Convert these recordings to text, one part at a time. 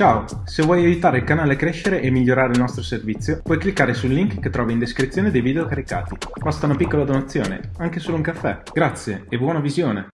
Ciao, se vuoi aiutare il canale a crescere e migliorare il nostro servizio, puoi cliccare sul link che trovi in descrizione dei video caricati. Basta una piccola donazione, anche solo un caffè. Grazie e buona visione!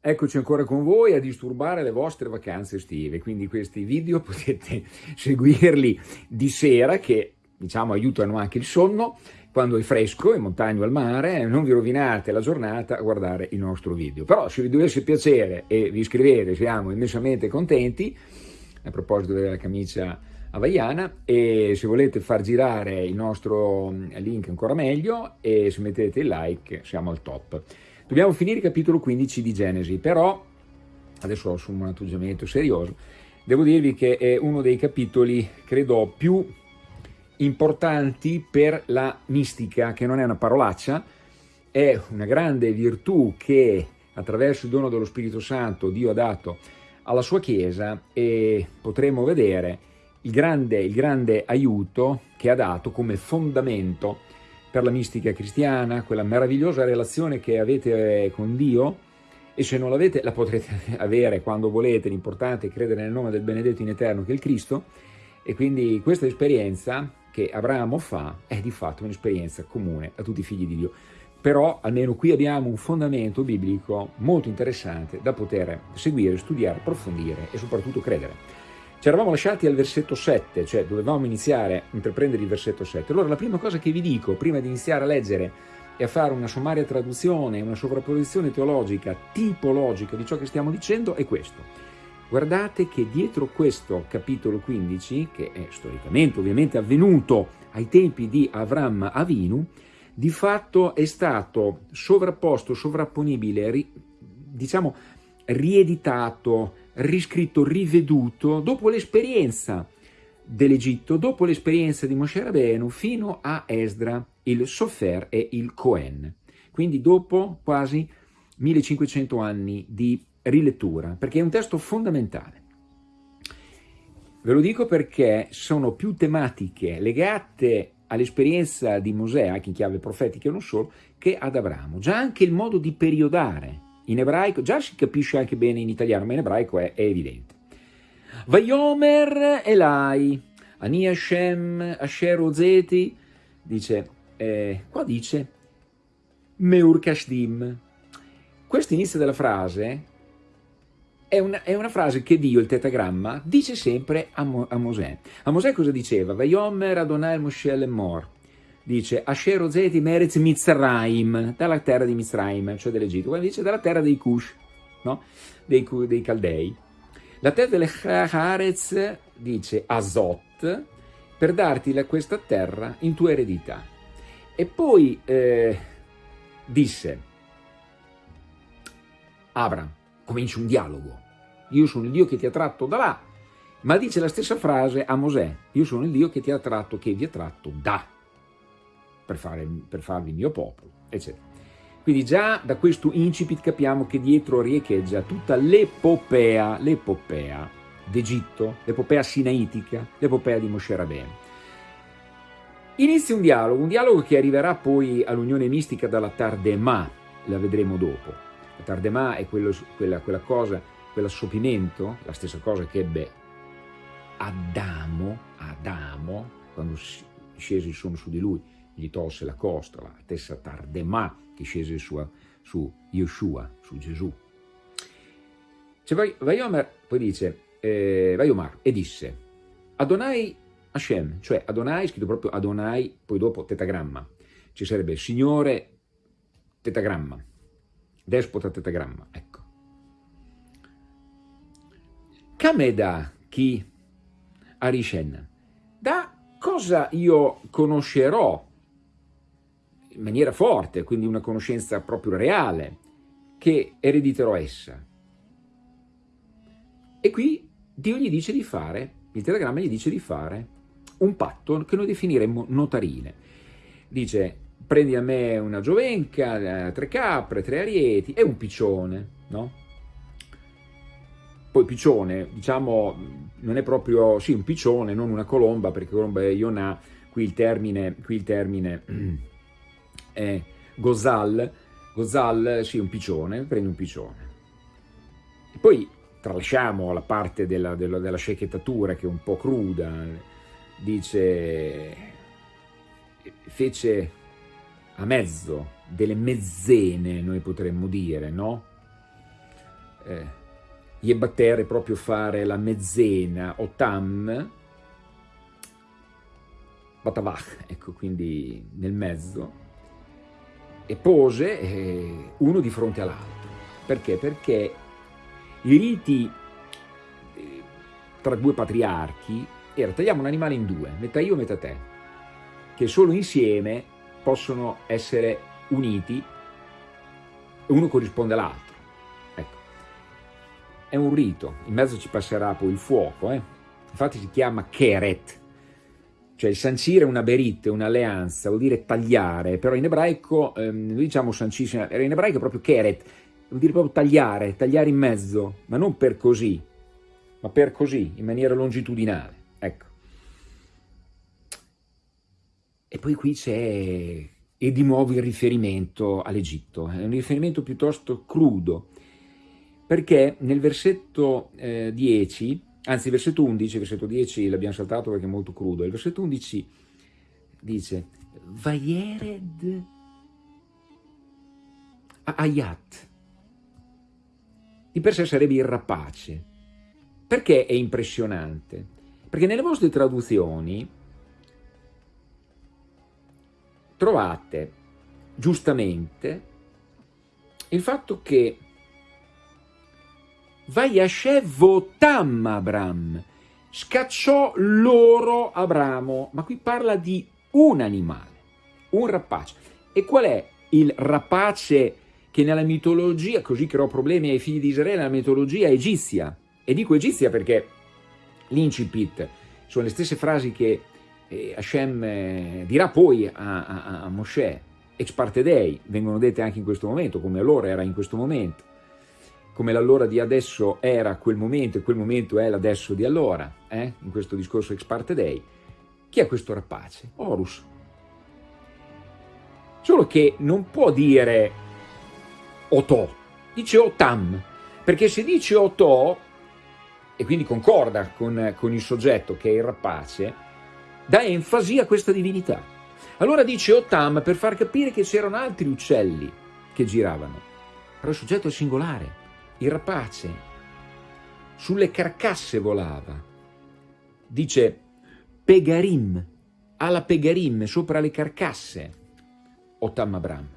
Eccoci ancora con voi a disturbare le vostre vacanze estive, quindi questi video potete seguirli di sera che diciamo aiutano anche il sonno, quando è fresco, in montagna o al mare, non vi rovinate la giornata a guardare il nostro video. Però se vi dovesse piacere e vi iscrivete, siamo immensamente contenti, a proposito della camicia havaiana e se volete far girare il nostro mm, link ancora meglio e se mettete il like siamo al top. Dobbiamo finire il capitolo 15 di Genesi, però adesso assumo un atteggiamento serioso, devo dirvi che è uno dei capitoli, credo, più importanti per la mistica, che non è una parolaccia, è una grande virtù che attraverso il dono dello Spirito Santo Dio ha dato alla sua Chiesa e potremo vedere il grande, il grande aiuto che ha dato come fondamento per la mistica cristiana, quella meravigliosa relazione che avete con Dio e se non l'avete la potrete avere quando volete, l'importante è credere nel nome del benedetto in eterno che è il Cristo. E quindi questa esperienza che Abramo fa è di fatto un'esperienza comune a tutti i figli di Dio però almeno qui abbiamo un fondamento biblico molto interessante da poter seguire, studiare, approfondire e soprattutto credere. Ci eravamo lasciati al versetto 7, cioè dovevamo iniziare a intraprendere il versetto 7. Allora la prima cosa che vi dico prima di iniziare a leggere e a fare una sommaria traduzione, una sovrapposizione teologica tipologica di ciò che stiamo dicendo è questo. Guardate che dietro questo capitolo 15, che è storicamente ovviamente avvenuto ai tempi di Avram Avinu, di fatto è stato sovrapposto, sovrapponibile, ri, diciamo rieditato, riscritto, riveduto dopo l'esperienza dell'Egitto, dopo l'esperienza di Moshe Rabbeinu fino a Esdra, il Sofer e il Cohen. Quindi dopo quasi 1500 anni di rilettura, perché è un testo fondamentale. Ve lo dico perché sono più tematiche legate all'esperienza di Mosè, anche in chiave profetica e non solo, che ad Abramo. Già anche il modo di periodare in ebraico, già si capisce anche bene in italiano, ma in ebraico è, è evidente. Vayomer Elai, Ani Hashem Asher Ozeti, dice, eh, qua dice Meur Kashdim. Questo inizio della frase è una, è una, frase che Dio, il tetagramma, dice sempre a, Mo, a Mosè. A Mosè cosa diceva? Vayomer Adonai Moshe Lemor. Dice Asher Ozeti Meretz Mitzrayim, dalla terra di Mitzrayim, cioè dell'Egitto. Quando dice dalla terra dei Cush, no? dei, dei Caldei. La terra delle Haaretz dice Azot, per darti la, questa terra in tua eredità. E poi eh, disse Abram, comincia un dialogo. Io sono il Dio che ti ha tratto da là, ma dice la stessa frase a Mosè, io sono il Dio che ti ha tratto, che vi ha tratto da, per, fare, per farvi il mio popolo, eccetera. Quindi già da questo incipit capiamo che dietro riecheggia tutta l'epopea, l'epopea d'Egitto, l'epopea sinaitica, l'epopea di Moshe Rabbeinu. Inizia un dialogo, un dialogo che arriverà poi all'unione mistica dalla Tardemà, la vedremo dopo. La Tardemà è quello, quella, quella cosa, quell'assopimento, la stessa cosa che ebbe Adamo, Adamo, quando scese il sonno su di lui, gli tolse la costa, la stessa Tardemà che scese su, su Yeshua, su Gesù. Cioè, Vaiomer poi dice, eh, Vaiomar, e disse, Adonai Hashem, cioè Adonai, scritto proprio Adonai, poi dopo tetagramma, ci sarebbe Signore tetagramma, despota tetagramma, ecco. Kameda chi Arishen, da cosa io conoscerò in maniera forte, quindi una conoscenza proprio reale, che erediterò essa. E qui Dio gli dice di fare, il telegramma gli dice di fare un patto che noi definiremmo notarile. Dice, prendi a me una giovenca, eh, tre capre, tre arieti e un piccione, no? Poi piccione, diciamo, non è proprio, sì, un piccione, non una colomba, perché colomba è Iona, qui il termine, qui il termine è gozal, gozal, sì, un piccione, prendi un piccione. E poi tralasciamo la parte della, della, della scechettatura che è un po' cruda, dice, fece a mezzo delle mezzene, noi potremmo dire, no? Eh, gli battere proprio fare la mezzena o tam, batavach, ecco, quindi nel mezzo, e pose eh, uno di fronte all'altro. Perché? Perché i riti eh, tra due patriarchi era tagliamo un animale in due, metà io, metà te, che solo insieme possono essere uniti e uno corrisponde all'altro. Ecco. È un rito, in mezzo ci passerà poi il fuoco, eh? infatti si chiama keret, cioè il sancire una berit, un'alleanza, vuol dire tagliare, però in ebraico, ehm, noi diciamo sancisce, in ebraico è proprio keret, vuol dire proprio tagliare, tagliare in mezzo, ma non per così, ma per così, in maniera longitudinale, poi qui c'è, e di nuovo il riferimento all'Egitto, è un riferimento piuttosto crudo, perché nel versetto eh, 10, anzi versetto 11, il versetto 10 l'abbiamo saltato perché è molto crudo, il versetto 11 dice, Vayered Ayat, di per sé sarebbe il rapace. Perché è impressionante? Perché nelle vostre traduzioni trovate giustamente il fatto che Vayashevotam Abram, scacciò loro Abramo, ma qui parla di un animale, un rapace. E qual è il rapace che nella mitologia, così creò problemi ai figli di Israele, nella mitologia egizia, e dico egizia perché l'incipit sono le stesse frasi che eh, Hashem dirà poi a, a, a Mosè, ex parte dei, vengono dette anche in questo momento, come allora era in questo momento, come l'allora di adesso era quel momento e quel momento è l'adesso di allora, eh? in questo discorso ex parte dei. Chi è questo rapace? Horus. Solo che non può dire Otò, dice Otam, perché se dice Otò, e quindi concorda con, con il soggetto che è il rapace, dà enfasi a questa divinità. Allora dice Otam per far capire che c'erano altri uccelli che giravano, però il soggetto è singolare, il rapace sulle carcasse volava, dice Pegarim, alla Pegarim, sopra le carcasse, Otam Abram.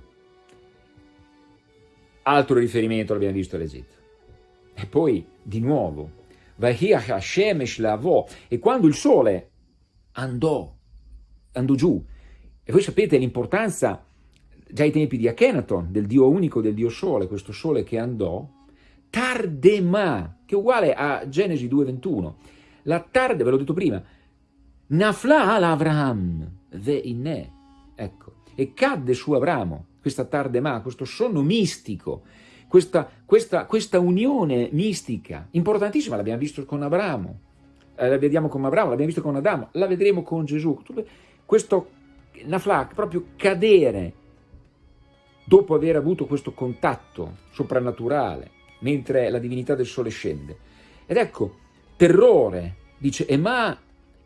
Altro riferimento l'abbiamo visto all'Egitto. E poi, di nuovo, e quando il sole andò, andò giù, e voi sapete l'importanza, già ai tempi di Akhenaton, del dio unico del dio sole, questo sole che andò, Tardema, che è uguale a Genesi 2.21, la tarde, ve l'ho detto prima, Nafla al Avraham, ve inne, ecco, e cadde su Abramo, questa Tardema, questo sonno mistico, questa, questa, questa unione mistica, importantissima, l'abbiamo visto con Abramo, eh, la vediamo con Abramo, l'abbiamo visto con Adamo, la vedremo con Gesù, questo naflak, proprio cadere dopo aver avuto questo contatto soprannaturale, mentre la divinità del sole scende. Ed ecco, terrore, dice Ema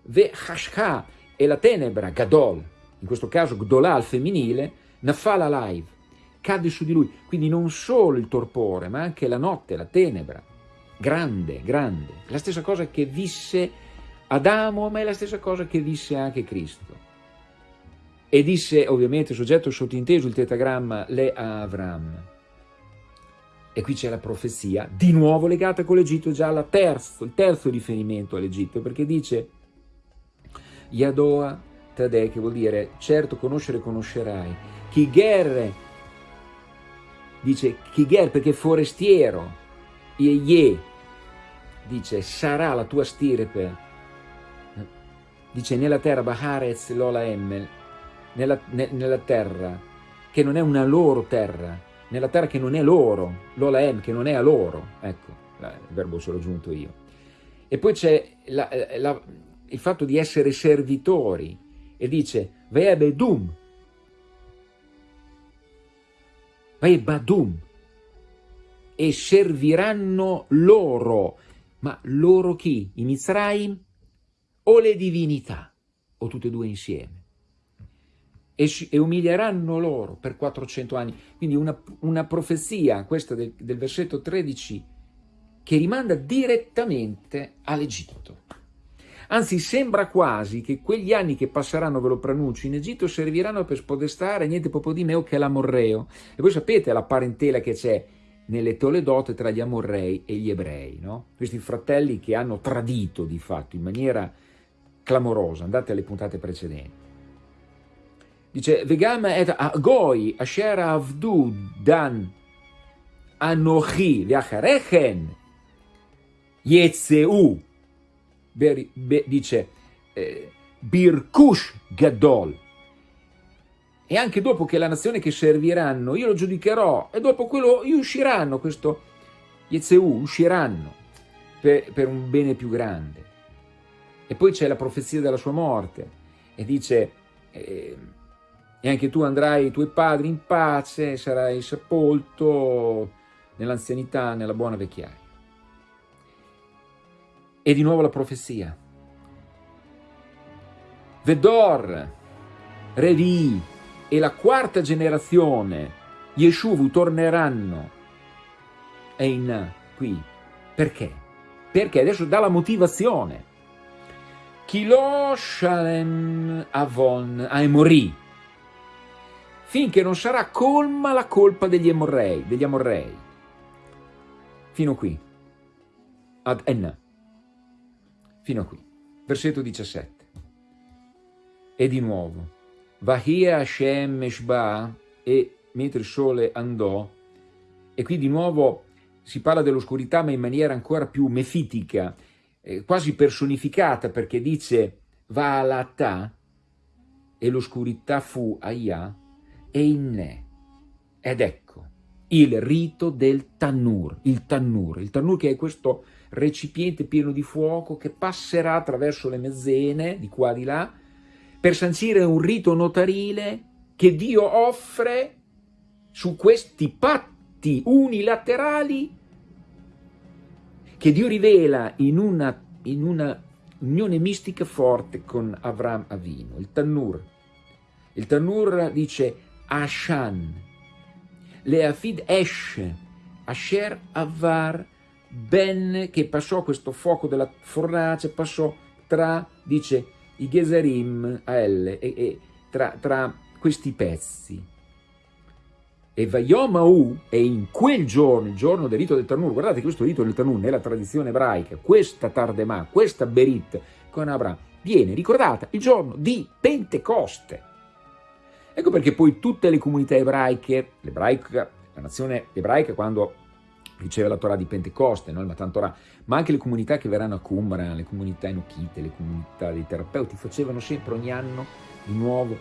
ve hashka, e la tenebra, gadol, in questo caso gdolà al femminile, Nafala live, cade su di lui, quindi non solo il torpore, ma anche la notte, la tenebra, grande, grande, la stessa cosa che visse Adamo, ma è la stessa cosa che visse anche Cristo. E disse, ovviamente, soggetto sottinteso, il tetagramma, le a Avram. E qui c'è la profezia, di nuovo legata con l'Egitto, già terzo, il terzo riferimento all'Egitto, perché dice Yadoa Tadè, che vuol dire certo conoscere conoscerai, Kiger, dice Kiger perché forestiero, Ye, dice sarà la tua stirpe, dice nella terra Baharez Lola Emmel, nella, ne, nella terra che non è una loro terra, nella terra che non è loro, Lola Em che non è a loro, ecco, il verbo ce l'ho aggiunto io. E poi c'è il fatto di essere servitori, e dice Ve'ebedum, Vai Badum. e serviranno loro. Ma loro chi? I Mizraim o le divinità? O tutte e due insieme? E, e umilieranno loro per 400 anni. Quindi una, una profezia, questa del, del versetto 13, che rimanda direttamente all'Egitto. Anzi, sembra quasi che quegli anni che passeranno, ve lo pronuncio, in Egitto serviranno per spodestare niente proprio di meno che l'Amorreo. E voi sapete la parentela che c'è nelle Toledote tra gli Amorrei e gli Ebrei, no? Questi fratelli che hanno tradito di fatto in maniera clamorosa. Andate alle puntate precedenti. Dice, Vegam et Goi asher avdu dan anochi ve'acharechen yetzeu dice eh, Birkush Gadol. E anche dopo che la nazione che serviranno, io lo giudicherò, e dopo quello usciranno, questo Yezeu, usciranno per, per un bene più grande. E poi c'è la profezia della sua morte, e dice, eh, e anche tu andrai ai tuoi padri in pace, sarai sepolto nell'anzianità, nella buona vecchiaia. E di nuovo la profezia. Vedor, Revi e la quarta generazione, Yeshuvu, torneranno. E in qui. Perché? Perché adesso dà la motivazione. Kilo Shalem Avon Aemori. Finché non sarà colma la colpa degli Emorrei, degli Amorrei. Fino qui. Ad Enna fino a qui. Versetto 17. E di nuovo, Vahia Hashem Meshba, e mentre il sole andò, e qui di nuovo si parla dell'oscurità ma in maniera ancora più mefitica, eh, quasi personificata perché dice Va'alata e l'oscurità fu Aya e Inne. Ed ecco il rito del Tannur, il Tannur, il Tannur che è questo recipiente pieno di fuoco che passerà attraverso le mezzene di qua di là per sancire un rito notarile che Dio offre su questi patti unilaterali che Dio rivela in una, in una unione mistica forte con Avram Avino, il Tannur. Il Tannur dice Ashan, Leafid Esh, Asher Avar ben che passò questo fuoco della fornace, passò tra, dice, i Geserim a L, e, e tra, tra, questi pezzi. E Vayomau, e in quel giorno, il giorno del rito del Tanur, guardate questo rito del Tanur nella tradizione ebraica, questa Tardemà, questa Berit con Abraham, viene ricordata il giorno di Pentecoste. Ecco perché poi tutte le comunità ebraiche, l'ebraica, la nazione ebraica quando riceve la Torah di Pentecoste, no? il Matan Torah, ma anche le comunità che verranno a Qumran, le comunità enochite, le comunità dei terapeuti, facevano sempre ogni anno di nuovo,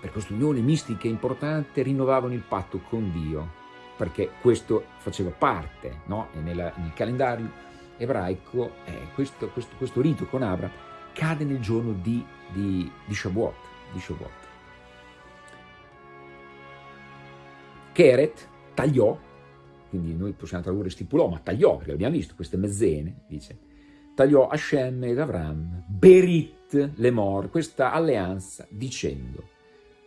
per questa unione mistica importante, rinnovavano il patto con Dio, perché questo faceva parte, no? nella, nel calendario ebraico eh, questo, questo, questo, rito con Abra cade nel giorno di, di, di Shavuot. Di Shavuot. Keret tagliò quindi noi possiamo tradurre stipulò, ma tagliò, perché abbiamo visto queste mezzene, dice, tagliò Hashem ed Avram, Berit Lemor, questa alleanza, dicendo,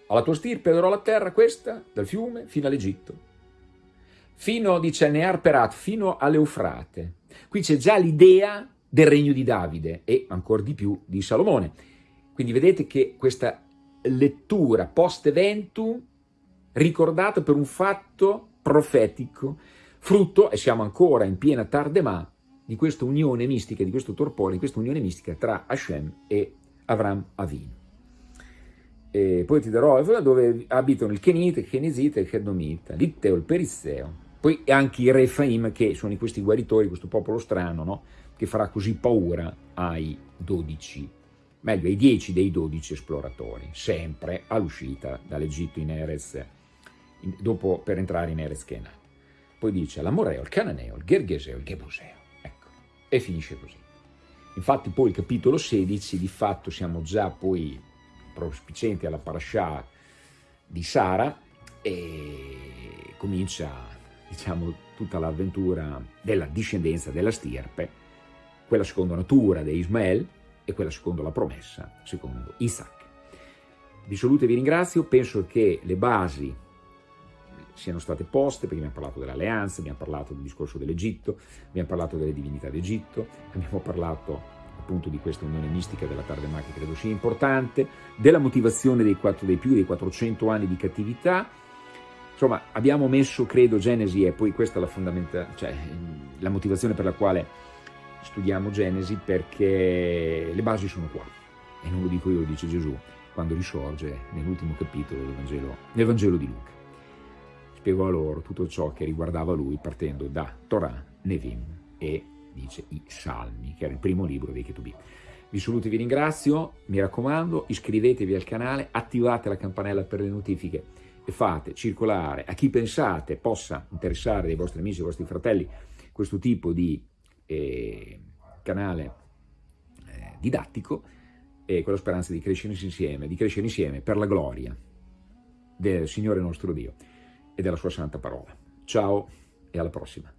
alla tua stirpe darò la terra questa, dal fiume fino all'Egitto, fino, dice, Near Perat, fino all'Eufrate. Qui c'è già l'idea del regno di Davide e ancora di più di Salomone. Quindi vedete che questa lettura post-eventum ricordata per un fatto profetico, frutto, e siamo ancora in piena Tardemà, di questa unione mistica, di questo torpore, di questa unione mistica tra Hashem e Avram Avinu. E poi ti darò dove abitano il Kenite, il Kenesite, il Chedomita, l'Itteo, il Perisseo, poi anche i Refaim, che sono questi guaritori, questo popolo strano, no? che farà così paura ai dodici, meglio ai dieci dei dodici esploratori, sempre all'uscita dall'Egitto in Erez, dopo per entrare in Erez Kenan. Poi dice l'Amoreo, il Cananeo, il Gergeseo, il Gebuseo. Ecco, e finisce così. Infatti poi il capitolo 16, di fatto siamo già poi prospicenti alla parasha di Sara e comincia diciamo, tutta l'avventura della discendenza della stirpe, quella secondo natura di Ismael e quella secondo la promessa, secondo Isaac. Vi saluto e vi ringrazio, penso che le basi siano state poste, perché abbiamo parlato dell'alleanza, abbiamo parlato del discorso dell'Egitto, abbiamo parlato delle divinità d'Egitto, abbiamo parlato appunto di questa unione mistica della Tardemà che credo sia importante, della motivazione dei, 4, dei più dei 400 anni di cattività, insomma abbiamo messo credo Genesi e poi questa è la, cioè, la motivazione per la quale studiamo Genesi perché le basi sono qua e non lo dico io, lo dice Gesù quando risorge nell'ultimo capitolo del Vangelo, nel Vangelo di Luca. Spiegò loro tutto ciò che riguardava lui partendo da Torah, Nevim e dice i Salmi, che era il primo libro dei Ketubim. Vi saluto e vi ringrazio, mi raccomando, iscrivetevi al canale, attivate la campanella per le notifiche e fate circolare a chi pensate possa interessare dei vostri amici, dei vostri fratelli, questo tipo di eh, canale eh, didattico e con la speranza di crescere insieme, di crescere insieme per la gloria del Signore nostro Dio e della sua santa parola. Ciao e alla prossima.